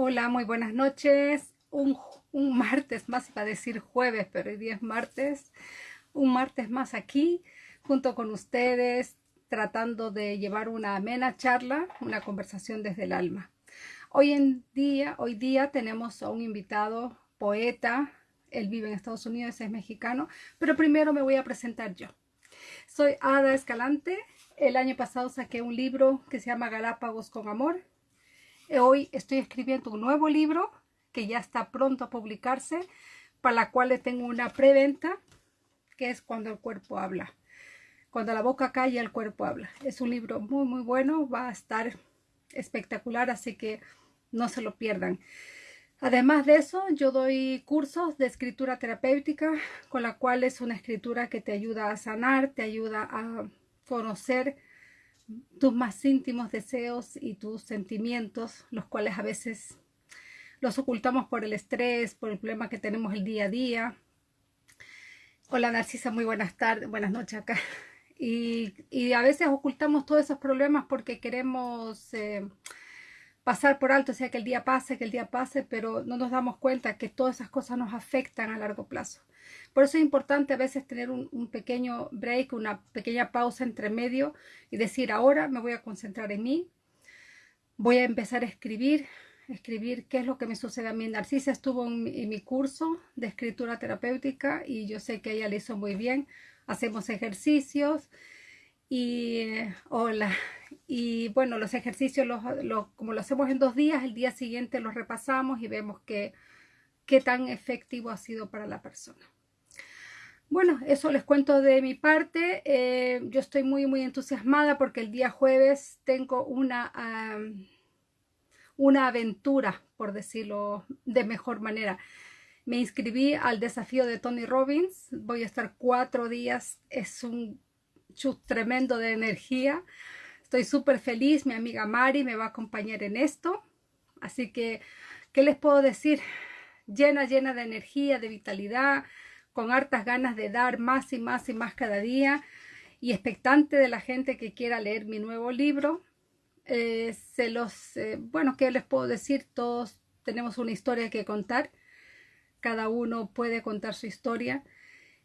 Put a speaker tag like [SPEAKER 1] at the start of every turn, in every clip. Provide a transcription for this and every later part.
[SPEAKER 1] Hola, muy buenas noches. Un, martes más, iba a decir jueves, pero hoy día es martes. Un martes más aquí, junto con ustedes, tratando de llevar una amena charla, una conversación desde el alma. Hoy en día, hoy día tenemos a un invitado poeta. Él vive en Estados Unidos, es mexicano, pero primero me voy a presentar yo. Soy Ada Escalante. El año pasado saqué un libro que se llama Galápagos con Amor Hoy estoy escribiendo un nuevo libro que ya está pronto a publicarse, para la cual tengo una preventa, que es Cuando el cuerpo habla. Cuando la boca calla, el cuerpo habla. Es un libro muy, muy bueno, va a estar espectacular, así que no se lo pierdan. Además de eso, yo doy cursos de escritura terapéutica, con la cual es una escritura que te ayuda a sanar, te ayuda a conocer tus más íntimos deseos y tus sentimientos, los cuales a veces los ocultamos por el estrés, por el problema que tenemos el día a día. Hola Narcisa, muy buenas tardes, buenas noches acá. Y, a veces ocultamos todos esos problemas porque queremos eh, pasar por alto, o sea, que el día pase, que el día pase, pero no nos damos cuenta que todas esas cosas nos afectan a largo plazo. Por eso es importante a veces tener un, pequeño break, una pequeña pausa entre medio y decir, ahora me voy a concentrar en mí, voy a empezar a escribir, escribir qué es lo que me sucede a mí. Narcisa estuvo en mi, curso de escritura terapéutica y yo sé que ella le hizo muy bien. Hacemos ejercicios y eh, hola y bueno los ejercicios los, como lo hacemos en dos días el día siguiente los repasamos y vemos qué tan efectivo ha sido para la persona bueno eso les cuento de mi parte eh, yo estoy muy muy entusiasmada porque el día jueves tengo una una aventura por decirlo de mejor manera me inscribí al desafío de Tony Robbins voy a estar cuatro días es un tremendo de energía. Estoy súper feliz, mi amiga Mari me va a acompañar en esto. Así que, ¿qué les puedo decir? Llena, llena de energía, de vitalidad, con hartas ganas de dar más y más y más cada día y expectante de la gente que quiera leer mi nuevo libro. Eh, se los, eh, bueno, ¿qué les puedo decir? Todos tenemos una historia que contar. Cada uno puede contar su historia.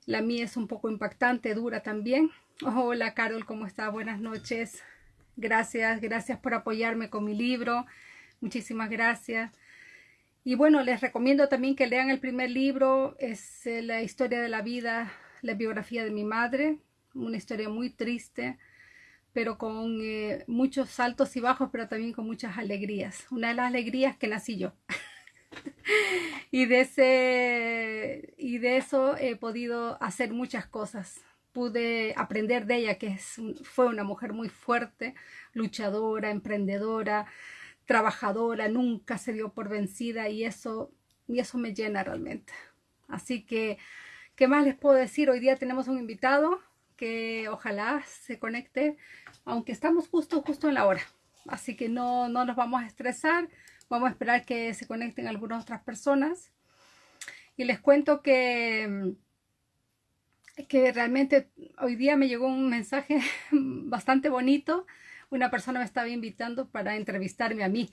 [SPEAKER 1] La mía es un poco impactante, dura también. Hola Carol, ¿cómo está? Buenas noches. Gracias, gracias por apoyarme con mi libro. Muchísimas gracias. Y bueno, les recomiendo también que lean el primer libro. Es eh, la historia de la vida, la biografía de mi madre. Una historia muy triste, pero con eh, muchos saltos y bajos, pero también con muchas alegrías. Una de las alegrías que nací yo. y, de ese, y de eso he podido hacer muchas cosas pude aprender de ella, que es, fue una mujer muy fuerte, luchadora, emprendedora, trabajadora, nunca se dio por vencida y eso, y eso me llena realmente. Así que, ¿qué más les puedo decir? Hoy día tenemos un invitado que ojalá se conecte, aunque estamos justo, justo en la hora. Así que no, no nos vamos a estresar, vamos a esperar que se conecten algunas otras personas. Y les cuento que que realmente hoy día me llegó un mensaje bastante bonito. Una persona me estaba invitando para entrevistarme a mí.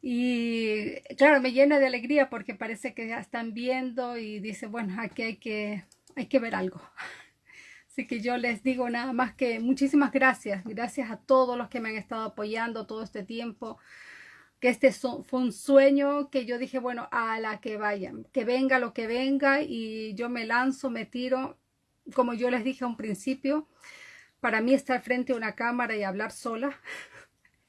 [SPEAKER 1] Y claro, me llena de alegría porque parece que ya están viendo y dice, bueno, aquí hay que, hay que ver algo. Así que yo les digo nada más que muchísimas gracias. Gracias a todos los que me han estado apoyando todo este tiempo. Que este fue un sueño que yo dije, bueno, a la que vayan, que venga lo que venga y yo me lanzo, me tiro como yo les dije a un principio, para mí estar frente a una cámara y hablar sola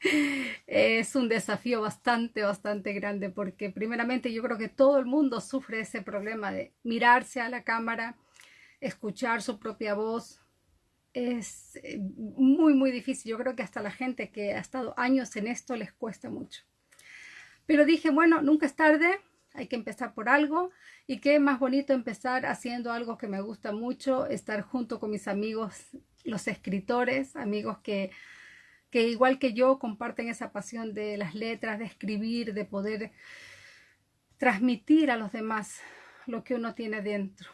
[SPEAKER 1] es un desafío bastante, bastante grande porque primeramente yo creo que todo el mundo sufre ese problema de mirarse a la cámara, escuchar su propia voz. Es eh, muy, muy difícil. Yo creo que hasta la gente que ha estado años en esto les cuesta mucho. Pero dije, bueno, nunca es tarde, hay que empezar por algo y qué más bonito empezar haciendo algo que me gusta mucho, estar junto con mis amigos, los escritores, amigos que, que igual que yo comparten esa pasión de las letras, de escribir, de poder transmitir a los demás lo que uno tiene dentro.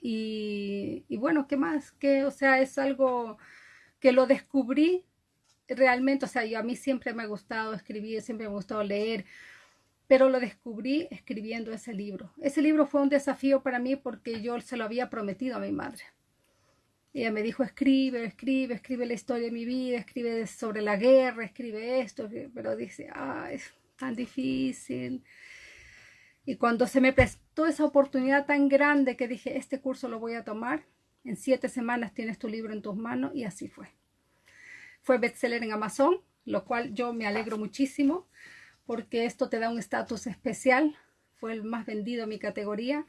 [SPEAKER 1] Y, bueno, ¿qué más? Que, o sea, es algo que lo descubrí realmente, o sea, yo a mí siempre me ha gustado escribir, siempre me ha gustado leer, pero lo descubrí escribiendo ese libro. Ese libro fue un desafío para mí porque yo se lo había prometido a mi madre. Ella me dijo, escribe, escribe, escribe la historia de mi vida, escribe sobre la guerra, escribe esto, pero dice, ah, es tan difícil. Y cuando se me prestó esa oportunidad tan grande que dije, este curso lo voy a tomar, en siete semanas tienes tu libro en tus manos y así fue. Fue bestseller en Amazon, lo cual yo me alegro muchísimo porque esto te da un estatus especial. Fue el más vendido en mi categoría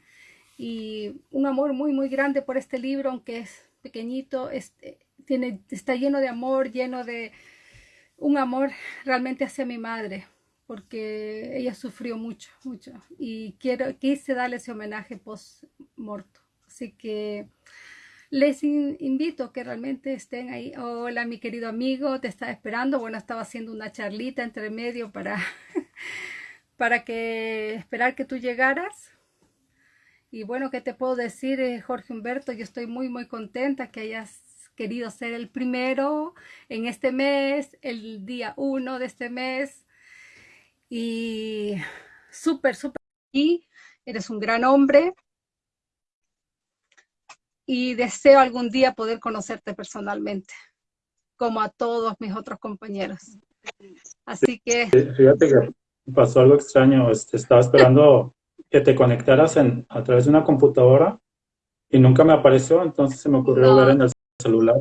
[SPEAKER 1] y un amor muy, muy grande por este libro, aunque es pequeñito, tiene, está lleno de amor, lleno de un amor realmente hacia mi madre, porque ella sufrió mucho, mucho, y quiero, quise darle ese homenaje post-morto. Así que les invito que realmente estén ahí. Hola, mi querido amigo, te estaba esperando. Bueno, estaba haciendo una charlita entre medio para, para que esperar que tú llegaras. Y bueno, ¿qué te puedo decir, eh, Jorge Humberto? Yo estoy muy, muy contenta que hayas querido ser el primero en este mes, el día uno de este mes. Y súper, súper. Y eres un gran hombre, y deseo algún día poder conocerte personalmente, como a todos mis otros compañeros. Así que...
[SPEAKER 2] Fíjate que pasó algo extraño, este, estaba esperando que te conectaras en, a través de una computadora y nunca me apareció, entonces se me ocurrió ver en el celular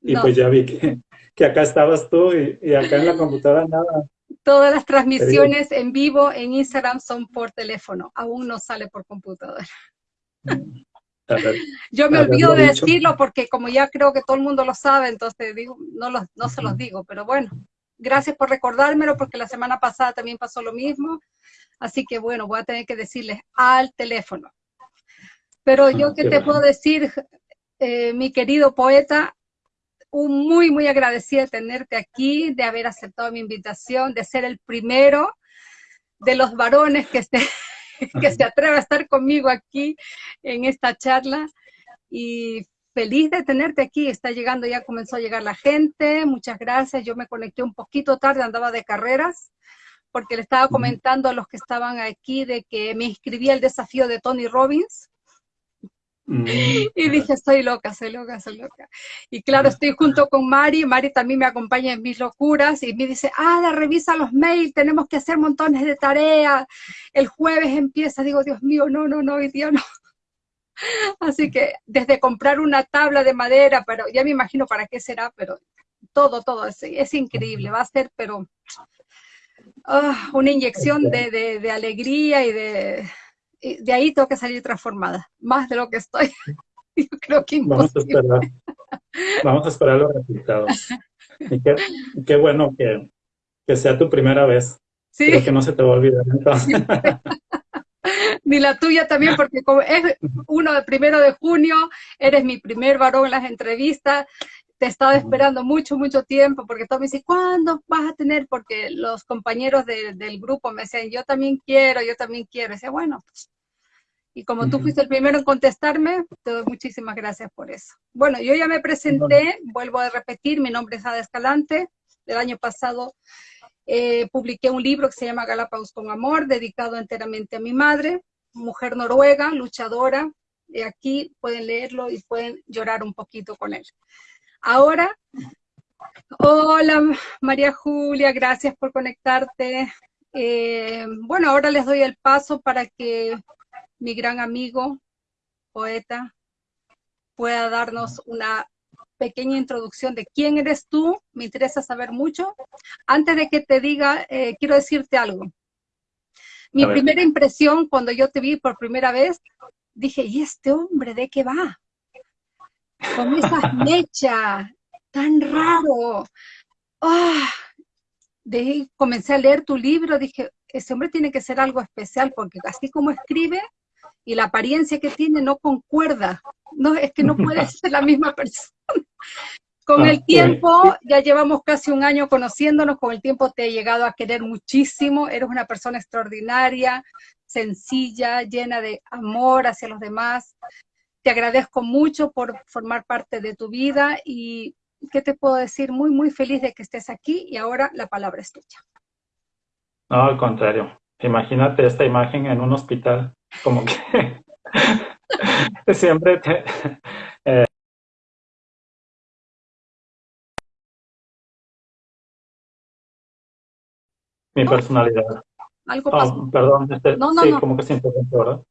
[SPEAKER 2] y, pues ya vi que, que, acá estabas tú y, y, acá en la computadora nada.
[SPEAKER 1] Todas las transmisiones en vivo en Instagram son por teléfono, aún no sale por computadora. Mm. Yo me olvido de decirlo porque como ya creo que todo el mundo lo sabe, entonces digo, no, no se los digo, pero bueno, gracias por recordármelo porque la semana pasada también pasó lo mismo, así que bueno, voy a tener que decirles al teléfono. Pero yo qué te puedo decir, eh, mi querido poeta, un muy, muy agradecida de tenerte aquí, de haber aceptado mi invitación, de ser el primero de los varones que, esté, que se atreva a estar conmigo aquí en esta charla y feliz de tenerte aquí. Está llegando, ya comenzó a llegar la gente. Muchas gracias. Yo me conecté un poquito tarde, andaba de carreras, porque le estaba comentando a los que estaban aquí de que me inscribí al desafío de Tony Robbins. Mm. Y dije, estoy loca, soy loca, soy loca. Y claro, estoy junto con Mari, Mari también me acompaña en mis locuras y me dice, ah, revisa los mails, tenemos que hacer montones de tareas, el jueves empieza, digo, Dios mío, no, no, no, hoy día no. Así que desde comprar una tabla de madera, pero ya me imagino para qué será, pero todo, todo, es, es increíble, va a ser, pero ah, una inyección de, de alegría y de, de ahí tengo que salir transformada, más de lo que estoy. Yo creo que
[SPEAKER 2] Vamos a esperar, vamos a esperar los resultados. Y qué, bueno que, que, sea tu primera vez. Sí. que no se te va a olvidar entonces.
[SPEAKER 1] Ni la tuya también, porque como es uno de primero de junio, eres mi primer varón en las entrevistas, te he estado esperando mucho, mucho tiempo, porque todo me dice, ¿cuándo vas a tener? Porque los compañeros del grupo me decían, yo también quiero, yo también quiero. Y decía, bueno, pues". y como tú fuiste el primero en contestarme, te doy muchísimas gracias por eso. Bueno, yo ya me presenté, vuelvo a repetir, mi nombre es Ada Escalante. El año pasado eh, publiqué un libro que se llama Galápagos con Amor, dedicado enteramente a mi madre, mujer noruega, luchadora. Y aquí pueden leerlo y pueden llorar un poquito con él. Ahora, hola María Julia, gracias por conectarte. Eh, bueno, ahora les doy el paso para que mi gran amigo, poeta, pueda darnos una pequeña introducción de quién eres tú, me interesa saber mucho. Antes de que te diga, eh, quiero decirte algo. Mi primera impresión cuando yo te vi por primera vez, dije, ¿y este hombre de qué va? Con esas mechas, tan raro. Ah, de comencé a leer tu libro, dije, ese hombre tiene que ser algo especial, porque así como escribe y la apariencia que tiene no concuerda. No, es que no puede ser la misma persona. Con el tiempo, ya llevamos casi un año conociéndonos, con el tiempo te he llegado a querer muchísimo, eres una persona extraordinaria, sencilla, llena de amor hacia los demás, te agradezco mucho por formar parte de tu vida y, ¿qué te puedo decir? Muy, muy feliz de que estés aquí y ahora la palabra es tuya.
[SPEAKER 2] No, al contrario. imagínate esta imagen en un hospital, como que siempre te, eh, mi personalidad.
[SPEAKER 1] Algo pasó.
[SPEAKER 2] perdón, este, sí, como que se interrumpió, ¿verdad?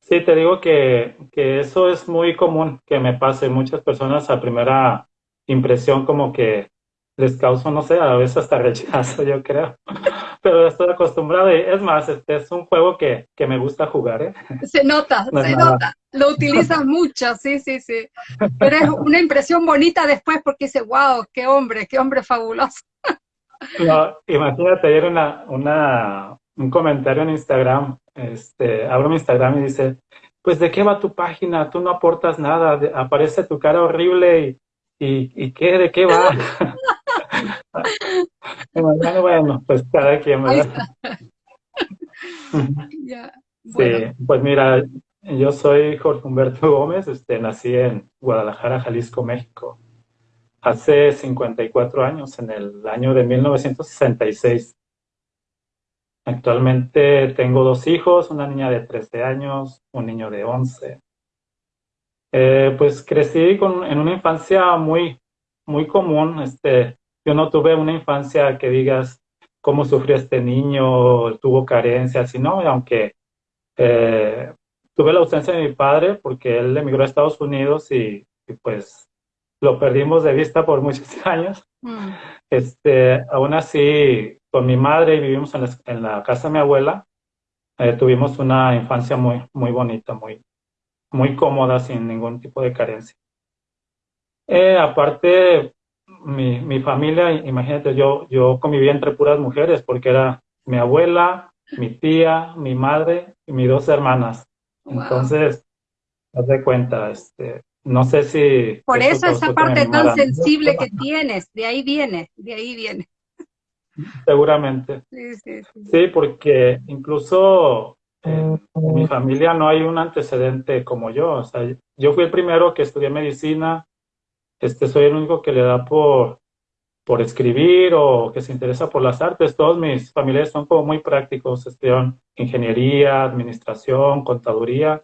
[SPEAKER 2] Sí, te digo que, que eso es muy común que me pase. Muchas personas a primera impresión como que les causa, no sé, a veces hasta rechazo, yo creo. Pero estoy acostumbrado y es más, este es un juego que, que me gusta jugar, ¿eh?
[SPEAKER 1] Se nota, se nota. Lo utilizas mucho, sí, sí, sí. Pero es una impresión bonita después porque dice, wow, qué hombre, qué hombre fabuloso.
[SPEAKER 2] No, imagínate ayer una, una, un comentario en Instagram, este, abro mi Instagram y dice, pues de qué va tu página, tú no aportas nada, aparece tu cara horrible y, y, y qué, de qué va. bueno, pues cada quien, ¿verdad? Sí, pues mira, yo soy Jorge Humberto Gómez, este, nací en Guadalajara, Jalisco, México, hace 54 años, en el año de 1966. Actualmente tengo dos hijos, una niña de 13 años, un niño de 11. Eh, pues crecí con, en una infancia muy, muy común. Este, yo no tuve una infancia que digas cómo sufrió este niño, tuvo carencias, sino aunque eh, tuve la ausencia de mi padre porque él emigró a Estados Unidos y, pues lo perdimos de vista por muchos años. Mm. Este, aún así, con mi madre y vivimos en la, casa de mi abuela, eh, tuvimos una infancia muy, muy bonita, muy, muy cómoda, sin ningún tipo de carencia. Eh, aparte, mi, mi, familia, imagínate, yo, yo convivía entre puras mujeres porque era mi abuela, mi tía, mi madre y mis dos hermanas. Entonces, haz de cuenta, este, no sé si...
[SPEAKER 1] Por eso esa parte tan sensible que tienes, de ahí viene, de ahí viene.
[SPEAKER 2] Seguramente. Sí, sí, sí. sí porque incluso en mi familia no hay un antecedente como yo. O sea, yo fui el primero que estudié medicina, este, soy el único que le da por, por escribir o que se interesa por las artes. Todos mis familiares son como muy prácticos, estudian ingeniería, administración, contaduría.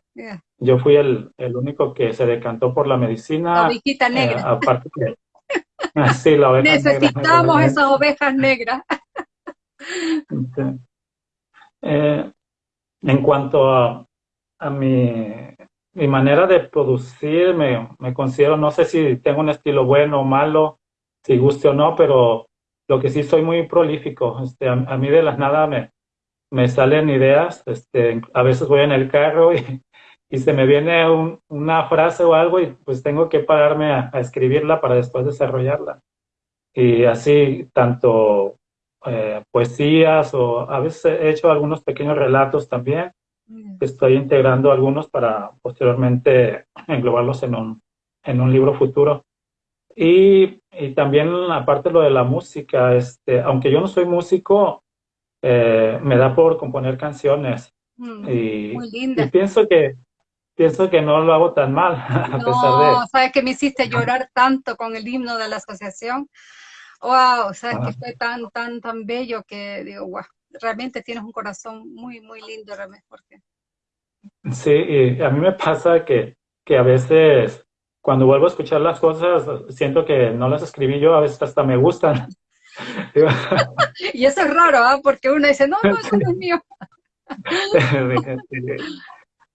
[SPEAKER 2] Yo fui el, el, único que se decantó por la medicina.
[SPEAKER 1] La negra.
[SPEAKER 2] Eh, aparte sí, la
[SPEAKER 1] oveja Necesitamos esas ovejas negras.
[SPEAKER 2] Eh, en cuanto a, a mi mi manera de producir, me, me, considero, no sé si tengo un estilo bueno o malo, si guste o no, pero lo que sí soy muy prolífico. Este, a, mí de las nada me, me salen ideas. Este, a veces voy en el carro y, y se me viene una frase o algo y pues tengo que pararme a, escribirla para después desarrollarla. Y así, tanto eh, poesías o a veces he hecho algunos pequeños relatos también Estoy integrando algunos para posteriormente englobarlos en un, en un libro futuro. Y, y también, aparte lo de la música, este, aunque yo no soy músico, eh, me da por componer canciones. Mm, y, muy linda. y pienso que pienso que no lo hago tan mal, a no, pesar de...
[SPEAKER 1] sabes que me hiciste llorar tanto con el himno de la asociación. Wow, sabes que fue tan, tan, tan bello que digo, wow, realmente tienes un corazón muy, muy lindo, realmente, Jorge.
[SPEAKER 2] Sí, y a mí me pasa que, que a veces cuando vuelvo a escuchar las cosas, siento que no las escribí yo, a veces hasta me gustan.
[SPEAKER 1] y eso es raro, ¿ah? Porque uno dice, no, no, eso no es mío.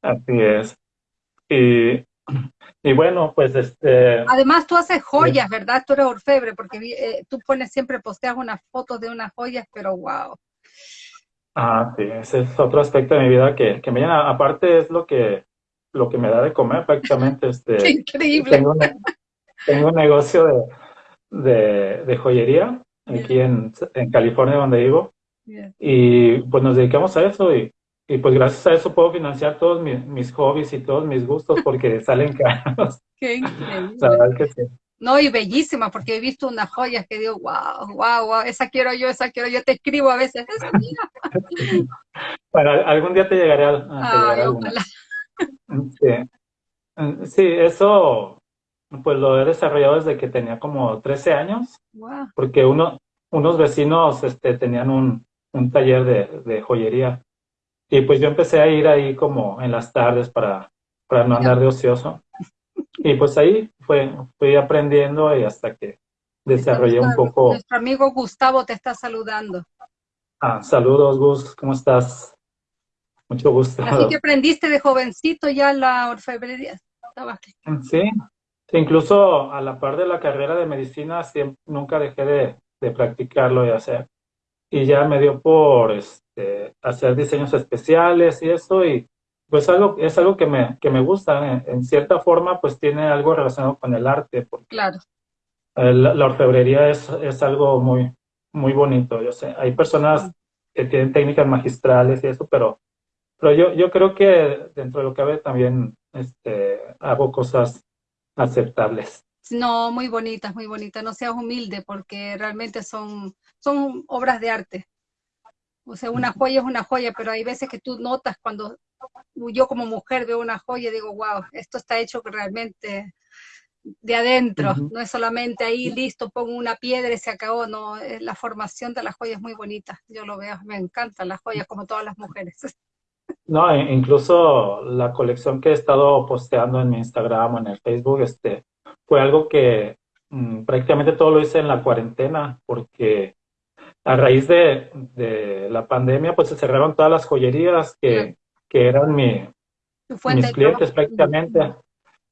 [SPEAKER 2] Así es. Y, y, bueno, pues este...
[SPEAKER 1] Además tú haces joyas, ¿verdad? Tú eres orfebre, porque eh, tú pones siempre, posteas unas fotos de unas joyas, pero wow.
[SPEAKER 2] Ah, sí, ese es otro aspecto de mi vida que, que me llena. Aparte es lo que, lo que me da de comer prácticamente. Este,
[SPEAKER 1] ¡Qué increíble!
[SPEAKER 2] Tengo, tengo un negocio de, de, joyería aquí en, en, California donde vivo. Y pues nos dedicamos a eso y, y, pues gracias a eso puedo financiar todos mis, mis hobbies y todos mis gustos porque salen caros.
[SPEAKER 1] ¡Qué increíble! La verdad que sí. No, y bellísima, porque he visto unas joyas que digo, wow, wow, wow, esa quiero yo, esa quiero yo, te escribo a veces, esa mía.
[SPEAKER 2] bueno, algún día te llegaré a, Ay, Sí. sí, eso pues lo he desarrollado desde que tenía como 13 años, wow. porque uno, unos vecinos este, tenían un, un taller de, de, joyería. Y pues yo empecé a ir ahí como en las tardes para, para no andar de ocioso. Y pues ahí fue, fui aprendiendo y hasta que desarrollé un poco...
[SPEAKER 1] Nuestro amigo Gustavo te está saludando.
[SPEAKER 2] Ah, saludos Gus, ¿cómo estás? Mucho gusto.
[SPEAKER 1] Así que aprendiste de jovencito ya la orfebrería.
[SPEAKER 2] Sí, incluso a la par de la carrera de medicina siempre, nunca dejé de, de practicarlo y hacer. Y ya me dio por este, hacer diseños especiales y eso, y pues algo, es algo que me, que me gusta. En, cierta forma, pues tiene algo relacionado con el arte. Porque
[SPEAKER 1] claro.
[SPEAKER 2] la orfebrería es, es algo muy, muy bonito. Yo sé, hay personas que tienen técnicas magistrales y eso, pero, pero yo, yo creo que dentro de lo que cabe también este, hago cosas aceptables.
[SPEAKER 1] No, muy bonitas, muy bonitas. No seas humilde porque realmente son, son obras de arte. O sea, una joya es una joya, pero hay veces que tú notas cuando yo como mujer veo una joya y digo, wow, esto está hecho realmente de adentro, no es solamente ahí, listo, pongo una piedra y se acabó, no, la formación de la joya es muy bonita, yo lo veo, me encantan las joyas como todas las mujeres.
[SPEAKER 2] No, e incluso la colección que he estado posteando en mi Instagram o en el Facebook, este, fue algo que mm, prácticamente todo lo hice en la cuarentena, porque a raíz de, de, la pandemia, pues se cerraron todas las joyerías que, que eran mi, mis clientes prácticamente.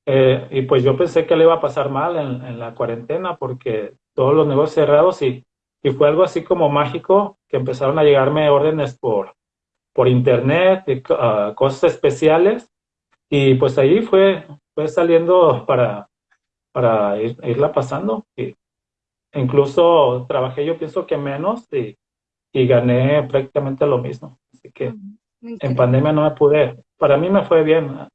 [SPEAKER 2] Eh, y pues yo pensé que le iba a pasar mal en, en, la cuarentena porque todos los negocios cerrados y, y fue algo así como mágico que empezaron a llegarme órdenes por, por internet, uh, cosas especiales, y pues ahí fue, fue saliendo para, para irla pasando. Y incluso trabajé yo pienso que menos y, y gané prácticamente lo mismo. Así que en pandemia no me pude, para mí me fue bien.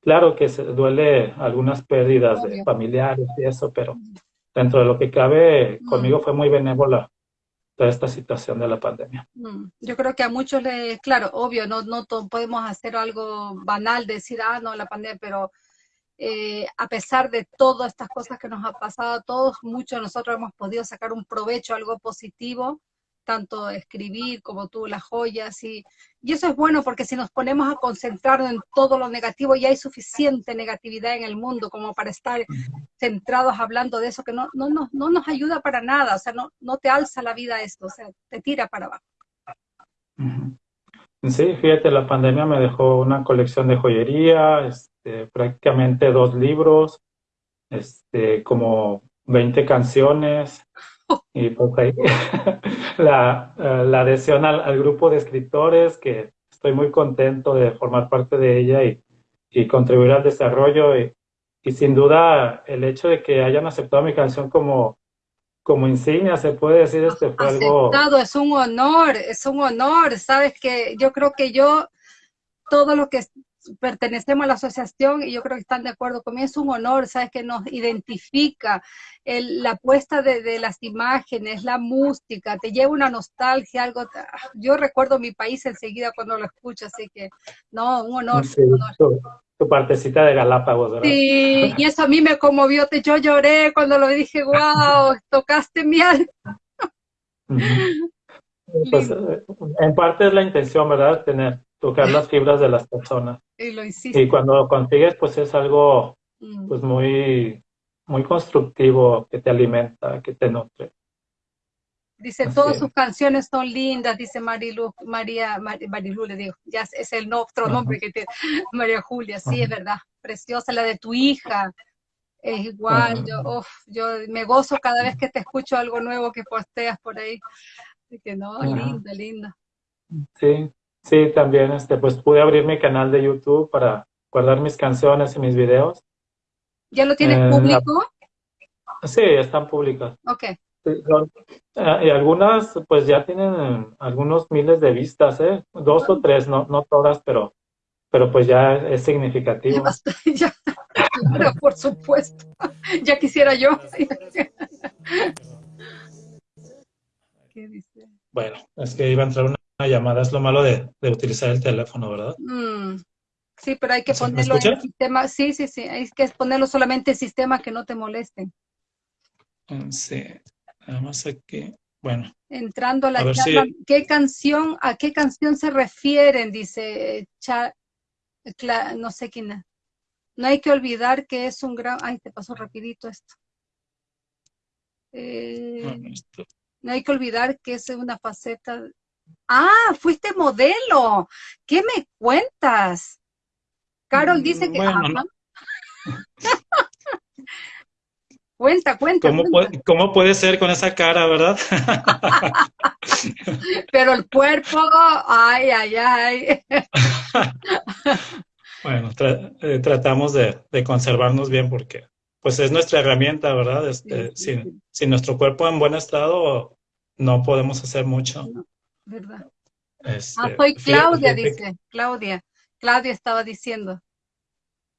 [SPEAKER 2] Claro que se duele algunas pérdidas de familiares y eso, pero dentro de lo que cabe, conmigo fue muy benévola toda esta situación de la pandemia.
[SPEAKER 1] Yo creo que a muchos les, claro, obvio, no, no podemos hacer algo banal, decir, ah, no, la pandemia, pero eh, a pesar de todas estas cosas que nos ha pasado a todos, muchos de nosotros hemos podido sacar un provecho, algo positivo, tanto escribir como tú las joyas y, y eso es bueno porque si nos ponemos a concentrarnos en todo lo negativo ya hay suficiente negatividad en el mundo como para estar centrados hablando de eso que no, no, no, no nos ayuda para nada, o sea, no, no te alza la vida esto, o sea, te tira para abajo.
[SPEAKER 2] Sí, fíjate, la pandemia me dejó una colección de joyería, este, prácticamente dos libros, este, como 20 canciones, y pues ahí la, eh, la adhesión al, grupo de escritores, que estoy muy contento de formar parte de ella y, y contribuir al desarrollo. Y, y, sin duda el hecho de que hayan aceptado mi canción como, como insignia, se puede decir, este fue
[SPEAKER 1] algo... es un honor, es un honor. Sabes que yo creo que yo, todo lo que pertenecemos a la asociación y yo creo que están de acuerdo conmigo, es un honor, ¿sabes? Que nos identifica la puesta de, las imágenes, la música, te lleva una nostalgia, algo, yo recuerdo mi país enseguida cuando lo escucho, así que, no, un honor.
[SPEAKER 2] Tu, partecita de Galápagos, ¿verdad?
[SPEAKER 1] Sí, y eso a mí me conmovió, yo lloré cuando lo dije, wow, tocaste mi alma.
[SPEAKER 2] Pues, eh, en parte es la intención, ¿verdad? Tener tocar las fibras de las personas.
[SPEAKER 1] Y lo hiciste.
[SPEAKER 2] Y cuando lo consigues, pues es algo mm. pues muy, muy constructivo, que te alimenta, que te nutre.
[SPEAKER 1] Dice, todas sus canciones son lindas, dice Marilu, María, Marilu le digo, ya es el otro nombre que tiene, María Julia, sí, es verdad, preciosa, la de tu hija, es igual, yo, yo me gozo cada vez que te escucho algo nuevo que posteas por ahí, así que no, linda, linda.
[SPEAKER 2] Sí, Sí, también este, pues pude abrir mi canal de YouTube para guardar mis canciones y mis videos.
[SPEAKER 1] ¿Ya lo tienes eh, público?
[SPEAKER 2] Sí, están públicas.
[SPEAKER 1] Ok.
[SPEAKER 2] Eh, y algunas pues ya tienen algunos miles de vistas, ¿eh? Dos o tres, no, no todas, pero, pero pues ya es significativo.
[SPEAKER 1] Ya, por supuesto. Ya quisiera yo.
[SPEAKER 2] ¿Qué dice? Bueno, es que iba a entrar una llamada, es lo malo de, utilizar el teléfono, ¿verdad?
[SPEAKER 1] Mm, sí, pero hay que ponerlo en el sistema, sí, sí, sí, hay que ponerlo solamente en sistemas que no te molesten.
[SPEAKER 2] Mm, sí, además aquí, bueno,
[SPEAKER 1] Entrando a la charla, ¿qué canción, a qué canción se refieren? Dice no sé quién es. No hay que olvidar que es un gran... Ay, te pasó rapidito esto. Eh, no hay que olvidar que es una faceta... Ah, fuiste modelo. ¿Qué me cuentas? Carol dice que... cuenta, cuenta.
[SPEAKER 2] ¿Cómo, Puede, ¿Cómo puede ser con esa cara, verdad?
[SPEAKER 1] Pero el cuerpo, ay, ay, ay.
[SPEAKER 2] Bueno, eh, tratamos de, conservarnos bien porque pues es nuestra herramienta, ¿verdad? Este, sin, nuestro cuerpo en buen estado no podemos hacer mucho.
[SPEAKER 1] ¿Verdad? Este, ah, soy Claudia, dice. Claudia. Claudia estaba diciendo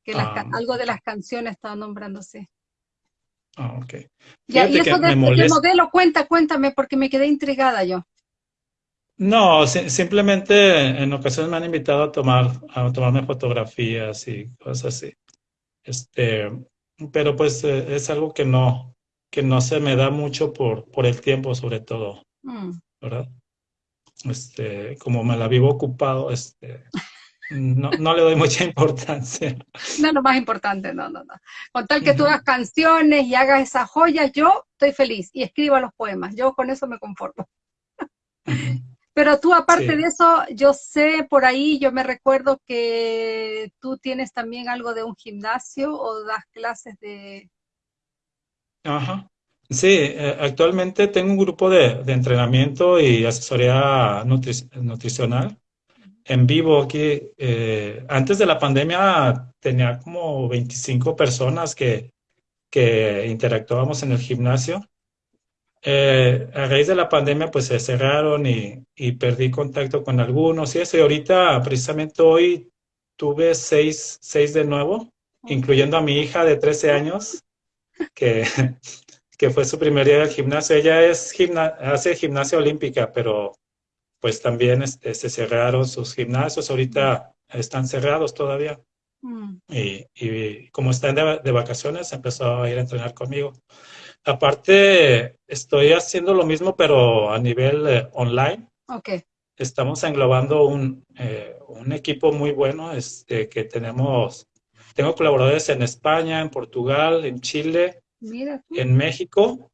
[SPEAKER 1] que ah. algo de las canciones estaba nombrándose.
[SPEAKER 2] Ah, ok.
[SPEAKER 1] Ya, y eso del modelo, cuenta, cuéntame, porque me quedé intrigada yo.
[SPEAKER 2] No, simplemente en ocasiones me han invitado a tomar, a tomarme fotografías y cosas así. Este, pero pues eh, es algo que no, que no se me da mucho por, por el tiempo, sobre todo, mm. ¿verdad? Este, como me la vivo ocupado, este, no, no le doy mucha importancia.
[SPEAKER 1] No, lo más importante, no, no, no. Con tal que tú hagas canciones y hagas esas joyas, yo estoy feliz y escriba los poemas. Yo con eso me conformo. Pero tú, aparte de eso, yo sé por ahí, yo me recuerdo que tú tienes también algo de un gimnasio o das clases de...
[SPEAKER 2] Ajá. Sí, eh, actualmente tengo un grupo de, entrenamiento y asesoría nutricional en vivo aquí. Eh, antes de la pandemia tenía como 25 personas que, que interactuábamos en el gimnasio eh, a raíz de la pandemia pues se cerraron y, perdí contacto con algunos y eso. Y ahorita precisamente hoy tuve seis, seis de nuevo, incluyendo a mi hija de 13 años, que, que fue su primer día del gimnasio. Ella es gimna hace gimnasia olímpica, pero pues también este, se cerraron sus gimnasios. Ahorita están cerrados todavía. Mm. Y, como están de, de vacaciones, empezó a ir a entrenar conmigo. Aparte, estoy haciendo lo mismo, pero a nivel eh, online.
[SPEAKER 1] Ok.
[SPEAKER 2] Estamos englobando un, eh, un equipo muy bueno este, que tenemos. Tengo colaboradores en España, en Portugal, en Chile, en México.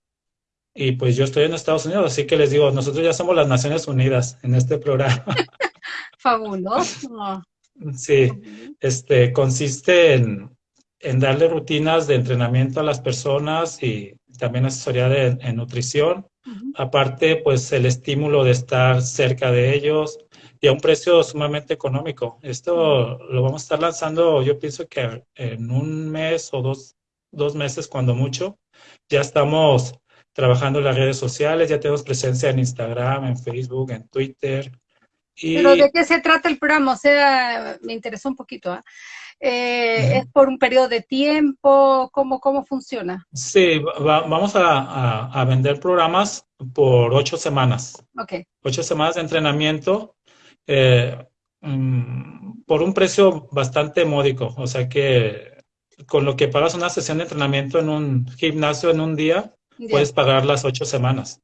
[SPEAKER 2] Y pues yo estoy en Estados Unidos, así que les digo, nosotros ya somos las Naciones Unidas en este programa.
[SPEAKER 1] Fabuloso.
[SPEAKER 2] Sí, este consiste en, en darle rutinas de entrenamiento a las personas y también asesoría de, en nutrición. Aparte, pues el estímulo de estar cerca de ellos y a un precio sumamente económico. Esto lo vamos a estar lanzando, yo pienso que en un mes o dos, dos meses, cuando mucho. Ya estamos trabajando en las redes sociales, ya tenemos presencia en Instagram, en Facebook, en Twitter.
[SPEAKER 1] Y... ¿Pero de qué se trata el programa? O sea, me interesó un poquito. ¿ah? Eh, ¿Es por un periodo de tiempo? ¿Cómo, cómo funciona?
[SPEAKER 2] Sí, vamos a, vender programas por ocho semanas.
[SPEAKER 1] Ok.
[SPEAKER 2] Ocho semanas de entrenamiento eh, mm, por un precio bastante módico. O sea que con lo que pagas una sesión de entrenamiento en un gimnasio en un día, puedes pagar las ocho semanas.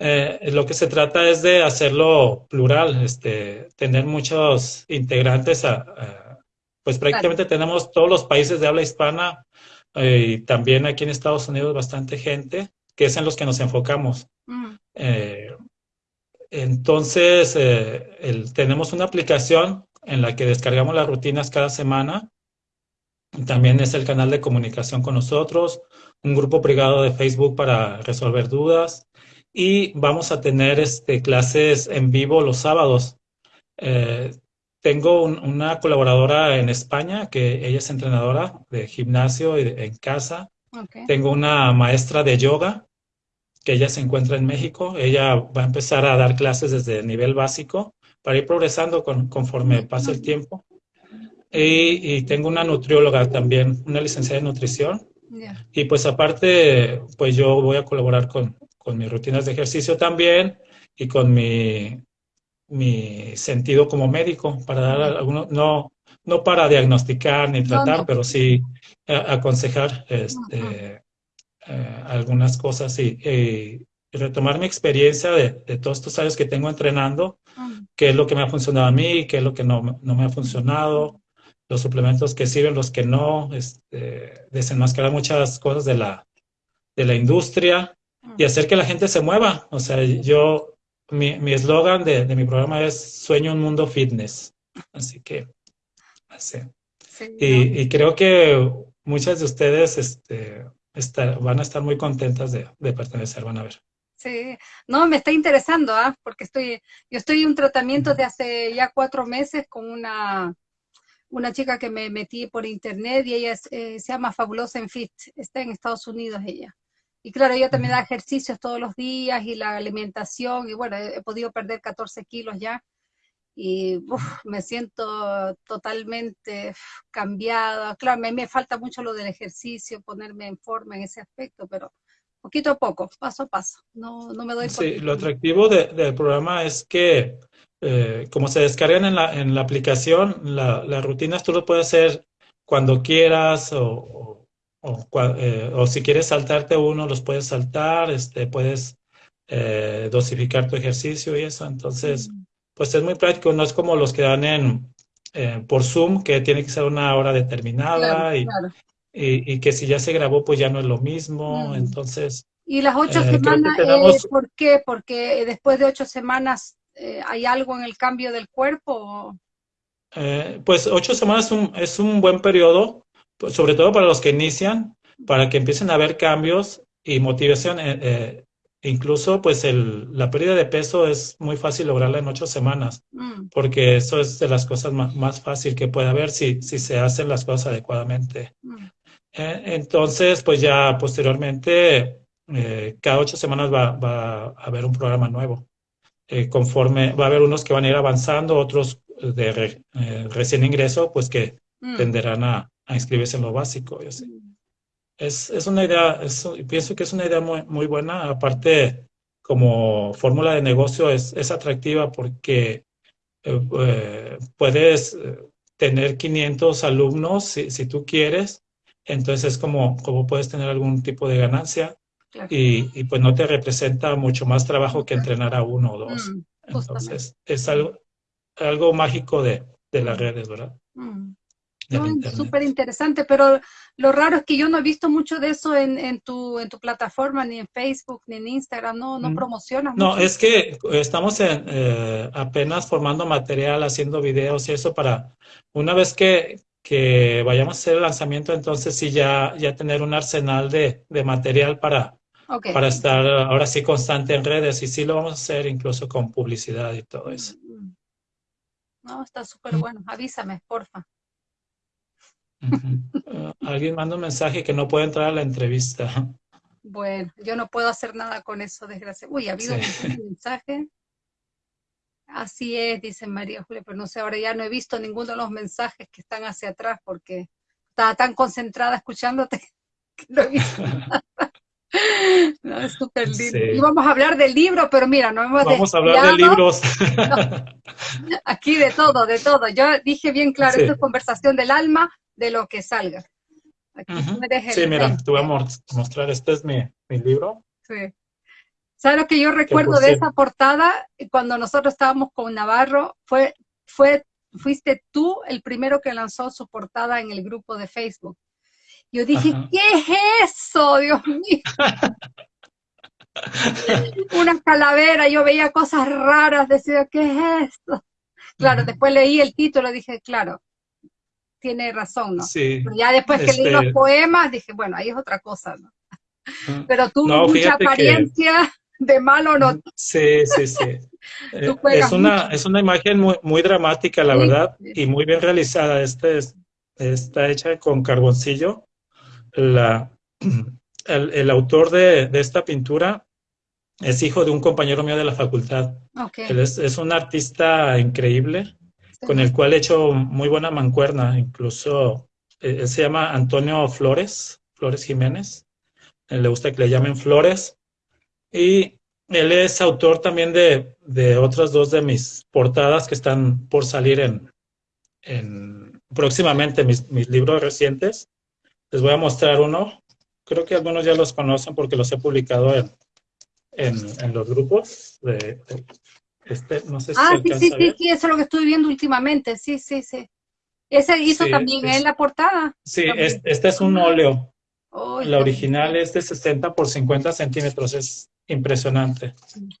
[SPEAKER 2] Eh, lo que se trata es de hacerlo plural, este, tener muchos integrantes a pues prácticamente tenemos todos los países de habla hispana eh, y también aquí en Estados Unidos bastante gente, que es en los que nos enfocamos. Mm. Eh, entonces, eh, tenemos una aplicación en la que descargamos las rutinas cada semana. También es el canal de comunicación con nosotros, un grupo privado de Facebook para resolver dudas y vamos a tener este, clases en vivo los sábados. Tengo una colaboradora en España que ella es entrenadora de gimnasio y en casa. Tengo una maestra de yoga que ella se encuentra en México. Ella va a empezar a dar clases desde el nivel básico para ir progresando conforme pase el tiempo. Y, tengo una nutrióloga también, una licenciada en nutrición. Y pues aparte, pues yo voy a colaborar con, con mis rutinas de ejercicio también y con mi mi sentido como médico, para dar algunos, no, no para diagnosticar ni tratar, pero sí aconsejar este, eh, algunas cosas y, retomar mi experiencia de, todos estos años que tengo entrenando, qué es lo que me ha funcionado a mí, qué es lo que no, no me ha funcionado, los suplementos que sirven, los que no, este, desenmascarar muchas cosas de la, de la industria y hacer que la gente se mueva. O sea, yo, mi eslogan de, de, mi programa es Sueño un mundo fitness. Así que, así. y, y, creo que muchas de ustedes este, van a estar muy contentas de, de pertenecer, van a ver.
[SPEAKER 1] Sí, no, me está interesando, ¿ah? porque estoy, yo estoy en un tratamiento de hace ya cuatro meses con una, una chica que me metí por internet y ella eh, se llama Fabulosa en Fit, está en Estados Unidos ella. Y claro, ella también da ejercicios todos los días y la alimentación, y bueno, he, podido perder 14 kilos ya. Y me siento totalmente cambiada. Claro, me, me falta mucho lo del ejercicio, ponerme en forma en ese aspecto, pero poquito a poco, paso a paso. No, no me doy
[SPEAKER 2] Sí, lo atractivo del programa es que eh, como se descargan en la, en la aplicación, las rutinas tú lo puedes hacer cuando quieras o, eh, o, si quieres saltarte uno, los puedes saltar, este, puedes eh, dosificar tu ejercicio y eso. Entonces, mm. pues es muy práctico, no es como los que dan en, por Zoom, que tiene que ser una hora determinada y, y, que si ya se grabó, pues ya no es lo mismo. Mm. Entonces.
[SPEAKER 1] ¿Y las ocho eh, semanas, eh, por qué? Porque después de ocho semanas eh, hay algo en el cambio del cuerpo.
[SPEAKER 2] pues ocho semanas es un, es un buen periodo, pues, sobre todo para los que inician, para que empiecen a haber cambios y motivación. incluso, pues el, la pérdida de peso es muy fácil lograrla en ocho semanas, mm. porque eso es de las cosas más, más fácil que puede haber si, si se hacen las cosas adecuadamente. Mm. Eh, entonces, pues ya posteriormente, eh, cada ocho semanas va, a haber un programa nuevo. Eh, conforme va a haber unos que van a ir avanzando, otros de recién ingreso, pues que mm. tenderán a, inscribirse en lo básico. Mm. Es, es, una idea, pienso que es una idea muy, muy buena. Aparte, como fórmula de negocio es, es atractiva porque puedes tener 500 alumnos si, si tú quieres entonces es como, como puedes tener algún tipo de ganancia y, y, pues no te representa mucho más trabajo que entrenar a uno o dos. Mm, Entonces es algo, algo mágico de, de las redes, ¿verdad?
[SPEAKER 1] Mm. Súper interesante, pero lo raro es que yo no he visto mucho de eso en, en, tu, en tu plataforma, ni en Facebook, ni en Instagram, no, no mm. promocionas.
[SPEAKER 2] No, es que estamos en, eh, apenas formando material, haciendo videos y eso para, una vez que, que vayamos a hacer el lanzamiento, entonces sí ya, ya tener un arsenal de, de material para, para estar ahora sí constante en redes y sí lo vamos a hacer incluso con publicidad y todo eso. Mm.
[SPEAKER 1] No, está súper bueno. Avísame, porfa.
[SPEAKER 2] Uh, alguien manda un mensaje que no puede entrar a la entrevista.
[SPEAKER 1] Bueno, yo no puedo hacer nada con eso, desgracia. Uy, ha habido un mensaje. Así es, dice María Julia, pero no sé, ahora ya no he visto ninguno de los mensajes que están hacia atrás porque estaba tan concentrada escuchándote que no he visto nada. No, es súper lindo. Y vamos a hablar del libro, pero mira, no hemos
[SPEAKER 2] Vamos a hablar de libros.
[SPEAKER 1] Aquí de todo, de todo. Yo dije bien claro, esto es conversación del alma, de lo que salga.
[SPEAKER 2] Aquí sí, mira, te voy a mostrar, este es mi, mi libro.
[SPEAKER 1] Sí. ¿Sabes lo que yo recuerdo de esa portada? Cuando nosotros estábamos con Navarro, fue, fue, fuiste tú el primero que lanzó su portada en el grupo de Facebook. Yo dije, ¿qué es eso, Dios mío? Una calavera, yo veía cosas raras, decía, ¿qué es esto? Claro, después leí el título y dije, claro, tiene razón, ¿no? Sí. ya después que leí los este poemas, dije, bueno, ahí es otra cosa, ¿no? Pero tuvo mucha apariencia de malo no.
[SPEAKER 2] Sí, sí, sí. Eh, es, una, es una imagen muy, muy dramática, la verdad, y muy bien realizada. Este está hecha con carboncillo. La, el, autor de, esta pintura es hijo de un compañero mío de la facultad. Él es, un artista increíble, con el cual he hecho muy buena mancuerna. Incluso eh, él se llama Antonio Flores, Flores Jiménez. Él le gusta que le llamen Flores. Y él es autor también de, de otras dos de mis portadas que están por salir en, en próximamente, mis, mis libros recientes. Les voy a mostrar uno. Creo que algunos ya los conocen porque los he publicado en, en, en los grupos de, este, no sé si
[SPEAKER 1] Ah, sí, sí, sí, sí, eso es lo que estoy viendo últimamente, sí, sí, sí. Ese hizo también en la portada.
[SPEAKER 2] Sí, este es un óleo. la original es de 60 por 50 centímetros, es impresionante.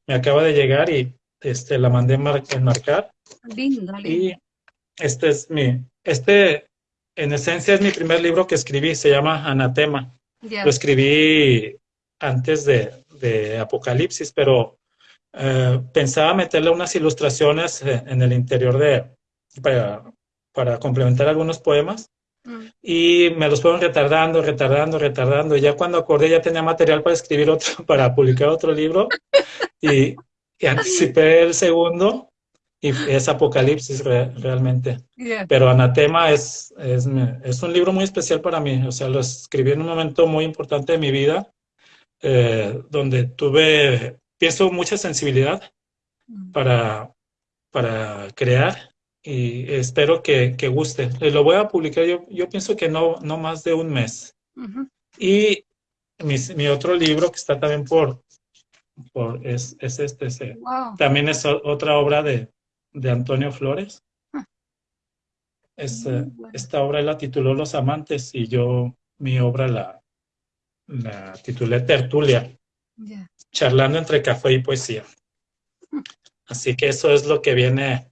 [SPEAKER 2] Me acaba de llegar y este, la mandé enmarcar.
[SPEAKER 1] Linda,
[SPEAKER 2] Y este es mi, este en esencia es mi primer libro que escribí, se llama Anatema. Lo escribí antes de, Apocalipsis, pero eh, pensaba meterle unas ilustraciones eh, en el interior de, para, para complementar algunos poemas. Mm. Y me los fueron retardando, retardando, retardando. Y ya cuando acordé ya tenía material para escribir otro, para publicar otro libro. y, anticipé el segundo. Y es Apocalipsis realmente. Pero Anatema es, es, es, un libro muy especial para mí. O sea, lo escribí en un momento muy importante de mi vida, eh, donde tuve, pienso, mucha sensibilidad mm. para, para crear y espero que, que, guste. Eh, lo voy a publicar, yo, yo pienso que no, no más de un mes. Y mi, mi, otro libro que está también por, por es, es este, también es otra obra de, de Antonio Flores. Ah. Es, eh, esta obra la tituló Los Amantes y yo mi obra la, la titulé Tertulia, charlando entre café y poesía. Hmm. Así que eso es lo que viene